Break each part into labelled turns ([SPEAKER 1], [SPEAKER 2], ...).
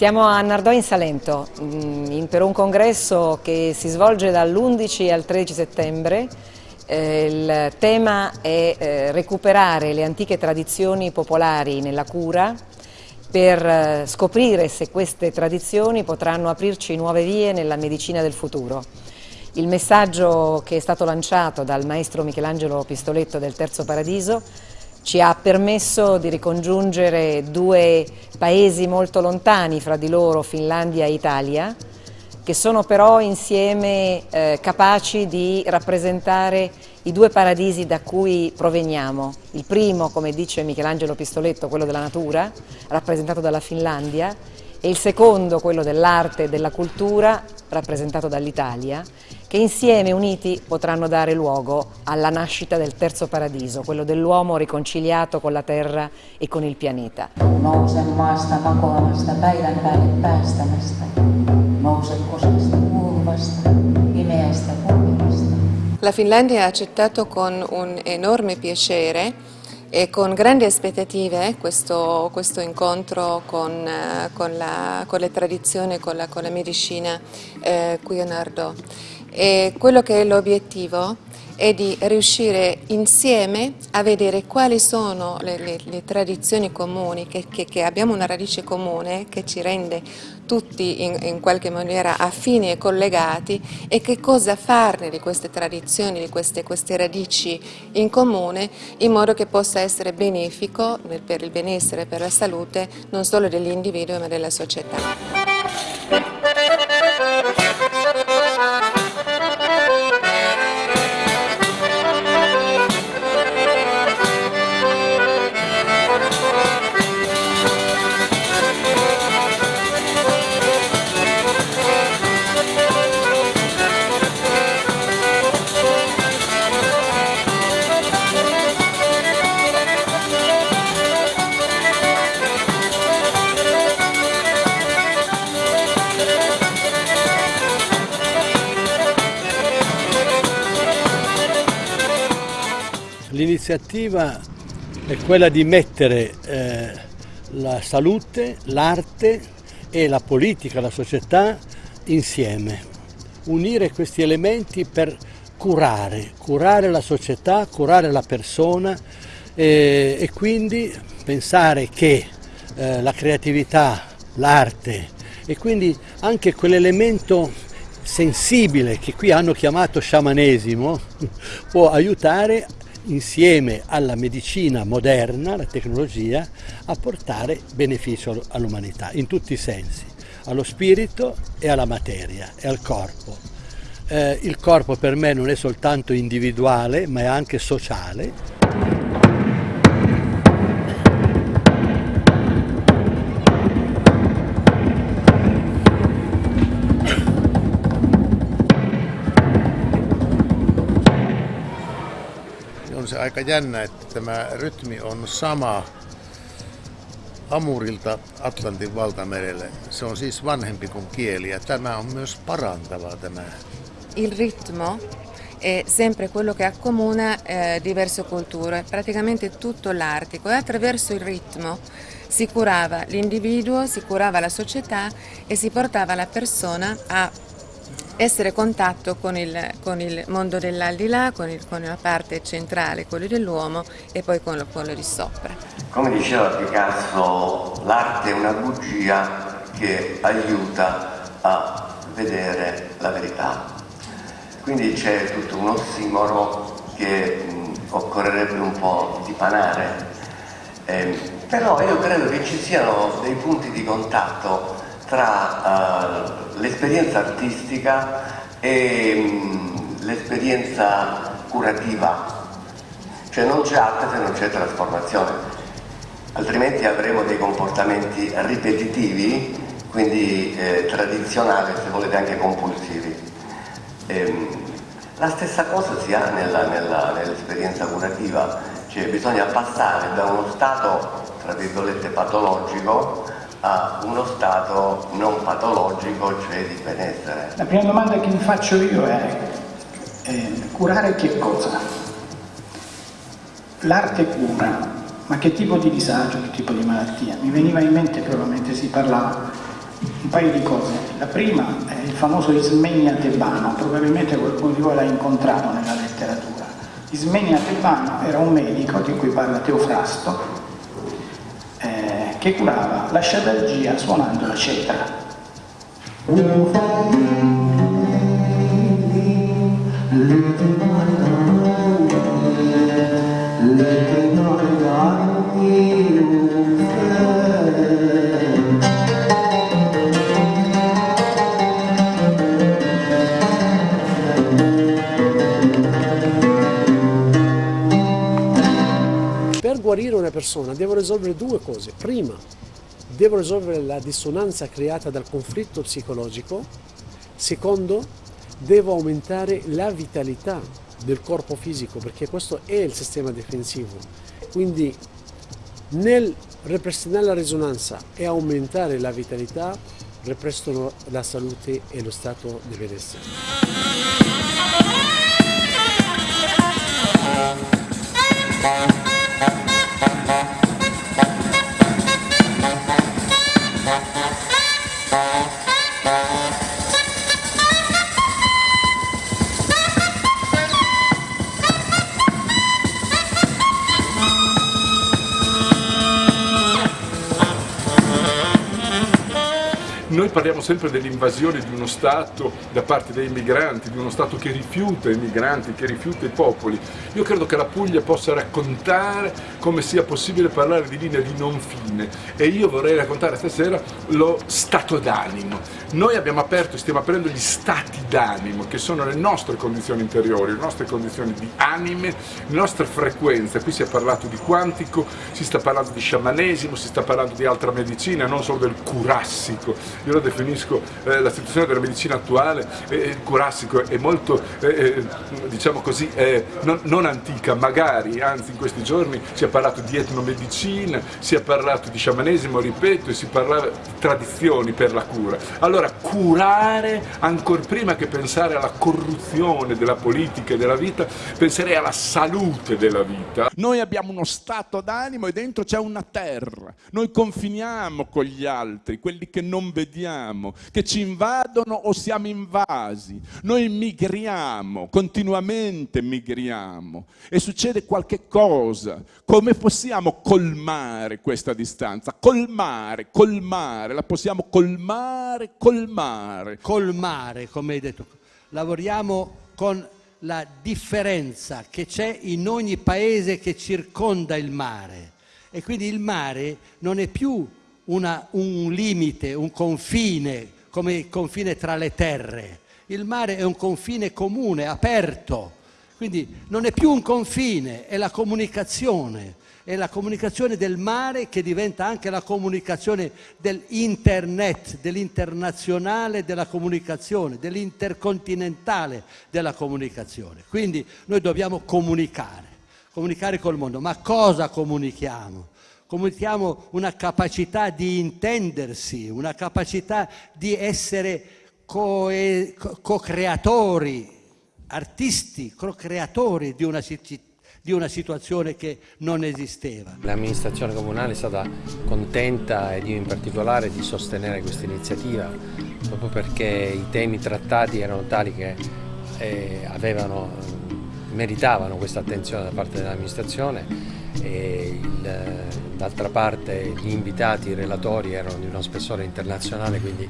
[SPEAKER 1] Siamo a Nardò in Salento mm, per un congresso che si svolge dall'11 al 13 settembre. Eh, il tema è eh, recuperare le antiche tradizioni popolari nella cura per eh, scoprire se queste tradizioni potranno aprirci nuove vie nella medicina del futuro. Il messaggio che è stato lanciato dal maestro Michelangelo Pistoletto del Terzo Paradiso ci ha permesso di ricongiungere due paesi molto lontani fra di loro, Finlandia e Italia, che sono però insieme eh, capaci di rappresentare i due paradisi da cui proveniamo. Il primo, come dice Michelangelo Pistoletto, quello della natura, rappresentato dalla Finlandia, e il secondo, quello dell'arte e della cultura, rappresentato dall'Italia, che insieme uniti potranno dare luogo alla nascita del terzo paradiso, quello dell'uomo riconciliato con la terra e con il pianeta. Nousen maasta makoavasta päivän päälle päästämästä, nousen osasta kuuluvasta, pimeästä kulmivasta. La Finlandia ha accettato con un enorme piacere e con grandi aspettative questo, questo incontro con, eh, con, la, con, le tradizioni, con la, con la medicina eh, qui a Nardò. E quello che è l'obiettivo è di riuscire insieme a vedere quali sono le, le, le tradizioni comuni, che, che, che, abbiamo una radice comune che ci rende tutti in, in, qualche maniera affini e collegati e che cosa farne di queste tradizioni, di queste, queste radici in comune in modo che possa essere benefico per il benessere, per la salute non solo dell'individuo ma della società.
[SPEAKER 2] L'iniziativa è quella di mettere eh, la salute, l'arte e la politica, la società insieme, unire questi elementi per curare, curare la società, curare la persona eh, e quindi pensare che eh, la creatività, l'arte e quindi anche quell'elemento sensibile che qui hanno chiamato sciamanesimo può aiutare insieme alla medicina moderna, la tecnologia, a portare beneficio all'umanità in tutti i sensi, allo spirito e alla materia e al corpo. Eh, il corpo per me non è soltanto individuale ma è anche sociale
[SPEAKER 3] aika jännä, että tämä rytmi on sama Amurilta Atlantin valtamerelle. Se on siis vanhempi kuin kieli ja tämä on myös parantava tämä.
[SPEAKER 1] Il ritmo è sempre quello che accomuna eh, diverse culture, praticamente tutto l'artico e attraverso il ritmo si curava l'individuo, si curava la società e si portava la persona a essere contatto con il, con il mondo dell'aldilà, con, con, la parte centrale, quello dell'uomo e poi con quello di sopra.
[SPEAKER 4] Come diceva Picasso, l'arte è una bugia che aiuta a vedere la verità. Quindi c'è tutto un ossimoro che mh, occorrerebbe un po' dipanare. Eh, però io credo che ci siano dei punti di contatto tra uh, l'esperienza artistica e um, l'esperienza curativa, cioè non c'è arte se non c'è trasformazione, altrimenti avremo dei comportamenti ripetitivi, quindi eh, tradizionali, se volete anche compulsivi. Ehm, la stessa cosa si ha nell'esperienza nell curativa, cioè bisogna passare da uno stato, tra virgolette, patologico a uno stato non patologico, cioè di benessere.
[SPEAKER 5] La prima domanda che mi faccio io è, è curare che cosa? L'arte cura, ma che tipo di disagio, che tipo di malattia? Mi veniva in mente però mentre si parlava un paio di cose. La prima è il famoso Ismenia Tebano, probabilmente qualcuno di voi l'ha incontrato nella letteratura. Ismenia Tebano era un medico di cui parla Teofrasto, eh, che curava la sciatalgia suonando la cetra.
[SPEAKER 6] Per guarire una persona devo risolvere due cose. Prima, devo risolvere la dissonanza creata dal conflitto psicologico. Secondo, devo aumentare la vitalità del corpo fisico perché questo è il sistema difensivo. Quindi nel ripristinare la risonanza e aumentare la vitalità ripristino la salute e lo stato di benessere.
[SPEAKER 7] Noi parliamo sempre dell'invasione di uno Stato da parte dei migranti, di uno Stato che rifiuta i migranti, che rifiuta i popoli. Io credo che la Puglia possa raccontare come sia possibile parlare di linea di non fine e io vorrei raccontare stasera lo stato d'animo. Noi abbiamo aperto, stiamo aprendo gli stati d'animo, che sono le nostre condizioni interiori, le nostre condizioni di anime, le nostre frequenze. Qui si è parlato di quantico, si sta parlando di sciamanesimo, si sta parlando di altra medicina, non solo del curassico io lo definisco eh, la situazione della medicina attuale, eh, il curassico è molto, eh, eh diciamo così, non, non, antica, magari, anzi in questi giorni si è parlato di etnomedicina, si è parlato di sciamanesimo, ripeto, e si parlava di tradizioni per la cura. Allora, curare, ancora prima che pensare alla corruzione della politica e della vita, penserei alla salute della vita.
[SPEAKER 8] Noi abbiamo uno stato d'animo e dentro c'è una terra, noi confiniamo con gli altri, quelli che non vediamo vediamo, che ci invadono o siamo invasi. Noi migriamo, continuamente migriamo e succede qualche cosa. Come possiamo colmare questa distanza? Colmare, colmare, la possiamo colmare, colmare.
[SPEAKER 2] Colmare, come hai detto. Lavoriamo con la differenza che c'è in ogni paese che circonda il mare. E quindi il mare non è più una, un limite, un confine, come il confine tra le terre. Il mare è un confine comune, aperto, quindi non è più un confine, è la comunicazione, è la comunicazione del mare che diventa anche la comunicazione dell'internet, dell'internazionale della comunicazione, dell'intercontinentale della comunicazione. Quindi noi dobbiamo comunicare, comunicare col mondo. Ma cosa comunichiamo? comunichiamo una capacità di intendersi, una capacità di essere co-creatori, artisti, co-creatori di una città di una situazione che non esisteva.
[SPEAKER 9] L'amministrazione comunale è stata contenta ed io in particolare di sostenere questa iniziativa proprio perché i temi trattati erano tali che eh, avevano, meritavano questa attenzione da parte dell'amministrazione e d'altra parte gli invitati, i relatori erano di uno spessore internazionale quindi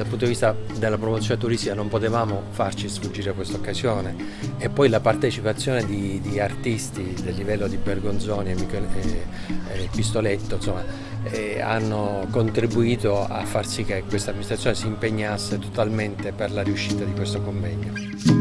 [SPEAKER 9] dal punto di vista della promozione turistica non potevamo farci sfuggire questa occasione e poi la partecipazione di, di artisti del livello di Bergonzoni e, Michele, e, e Pistoletto insomma, eh, hanno contribuito a far sì che questa amministrazione si impegnasse totalmente per la riuscita di questo convegno.